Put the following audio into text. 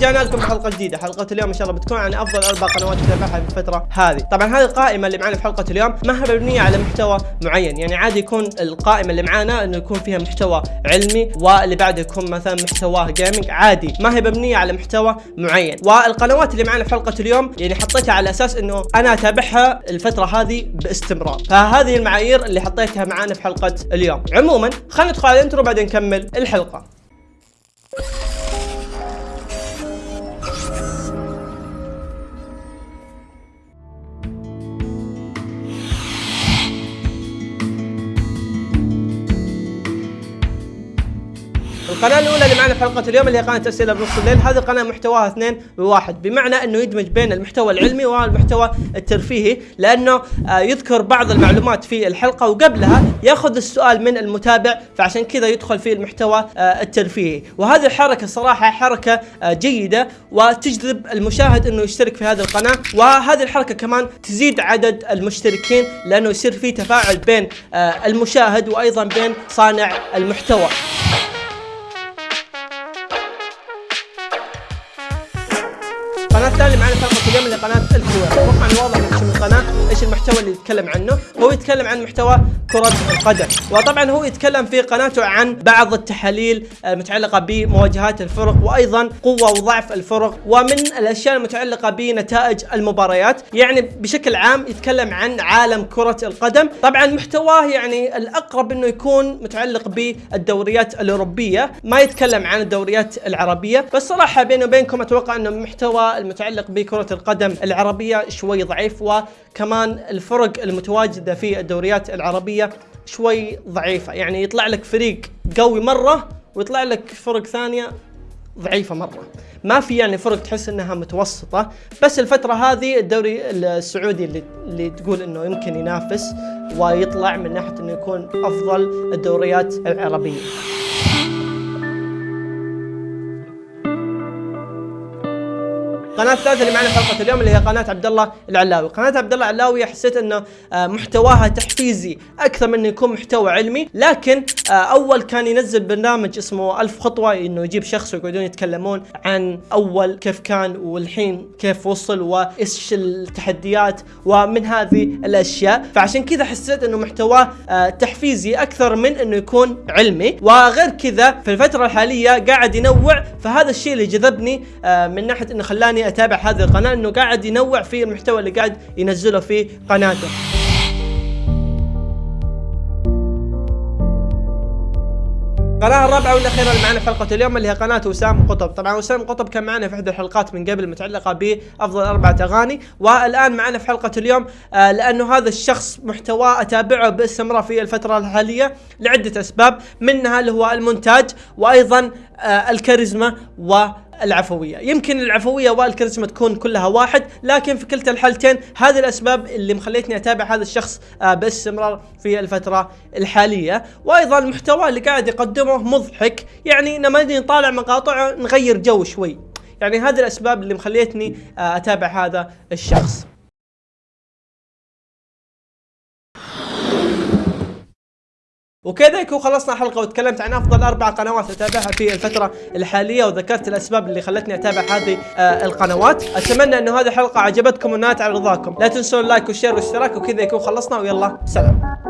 ورجعنا لكم بحلقه جديدة. حلقة اليوم إن شاء الله بتكون عن أفضل أربع قنوات تتابعها في الفترة هذه. طبعا هذه القائمة اللي معنا في حلقة اليوم ما هي مبنية على محتوى معين. يعني عادي يكون القائمة اللي معانا إنه يكون فيها محتوى علمي واللي بعده يكون مثلا محتواه gaming عادي. ما هي مبنية على محتوى معين. والقنوات اللي معنا في حلقة اليوم يعني حطيتها على أساس إنه أنا أتابعها الفترة هذه باستمرار. فهذه المعايير اللي حطيتها معانا في حلقة اليوم. عموما خلينا ندخل على ال intro بعدين نكمل الحلقة. القناة الأولى اللي معنا في حلقة اليوم اللي هي قناة أسئلة بنص الليل، هذه القناة محتواها اثنين بواحد، بمعنى أنه يدمج بين المحتوى العلمي والمحتوى الترفيهي، لأنه آه، يذكر بعض المعلومات في الحلقة وقبلها يأخذ السؤال من المتابع، فعشان كذا يدخل في المحتوى آه، الترفيهي، وهذه الحركة صراحة حركة آه، جيدة وتجذب المشاهد أنه يشترك في هذه القناة، وهذه الحركة كمان تزيد عدد المشتركين لأنه يصير في تفاعل بين المشاهد وأيضا بين صانع المحتوى. القناة الثانية معنا حلقة اليوم اللي الكوير، أتوقع انه واضح من اسم القناة إيش المحتوى اللي يتكلم عنه، هو يتكلم عن محتوى كرة القدم، وطبعا هو يتكلم في قناته عن بعض التحاليل المتعلقة بمواجهات الفرق وأيضا قوة وضعف الفرق ومن الأشياء المتعلقة بنتائج المباريات، يعني بشكل عام يتكلم عن عالم كرة القدم، طبعا محتواه يعني الأقرب إنه يكون متعلق بالدوريات الأوروبية، ما يتكلم عن الدوريات العربية، بس صراحة بيني وبينكم أتوقع إنه محتوى المتعلق بكرة القدم العربية شوي ضعيف وكمان الفرق المتواجدة في الدوريات العربية شوي ضعيفة. يعني يطلع لك فريق قوي مرة ويطلع لك فرق ثانية ضعيفة مرة. ما في يعني فرق تحس إنها متوسطة. بس الفترة هذه الدوري السعودي اللي, اللي تقول إنه يمكن ينافس ويطلع من ناحية إنه يكون أفضل الدوريات العربية. القناة الثالثة اللي معنا في حلقة اليوم اللي هي قناة عبد الله العلاوي، قناة عبد الله العلاوي حسيت إنه آه، محتواها تحفيزي أكثر من يكون محتوى علمي، لكن آه، أول كان ينزل برنامج اسمه ألف خطوة إنه يجيب شخص ويقعدون يتكلمون عن أول كيف كان والحين كيف وصل وإيش التحديات ومن هذه الأشياء، فعشان كذا حسيت إنه محتواه آه، تحفيزي أكثر من إنه يكون علمي، وغير كذا في الفترة الحالية قاعد ينوع. فهذا الشيء اللي جذبني من ناحية إنه خلاني أتابع هذه القناة إنه قاعد ينوع في المحتوى اللي قاعد ينزله في قناته. القناة الرابعة والأخيرة اللي معنا في حلقة اليوم اللي هي قناة وسام قطب، طبعا وسام قطب كان معنا في إحدى الحلقات من قبل متعلقة بأفضل أربعة أغاني، والآن معنا في حلقة اليوم آه لأنه هذا الشخص محتواه أتابعه باستمرار في الفترة الحالية لعدة أسباب، منها اللي هو المونتاج وأيضا آه الكاريزما و العفوية. يمكن العفوية والكاريزما تكون كلها واحد لكن في كلتا الحالتين هذه الأسباب اللي مخليتني أتابع هذا الشخص آه، باستمرار في الفترة الحالية. وأيضا المحتوى اللي قاعد يقدمه مضحك يعني لما نطالع مقاطعه نغير جو شوي. يعني هذه الأسباب اللي مخليتني آه، أتابع هذا الشخص. وكذا يكون خلصنا حلقة وتكلمت عن أفضل أربع قنوات أتابعها في الفترة الحالية وذكرت الأسباب اللي خلتني أتابع هذه آه القنوات. أتمنى أنه هذه الحلقة عجبتكم ونالت على رضاكم. لا تنسون ال like وال share والاشتراك وكذا يكون خلصنا. ويلا سلام.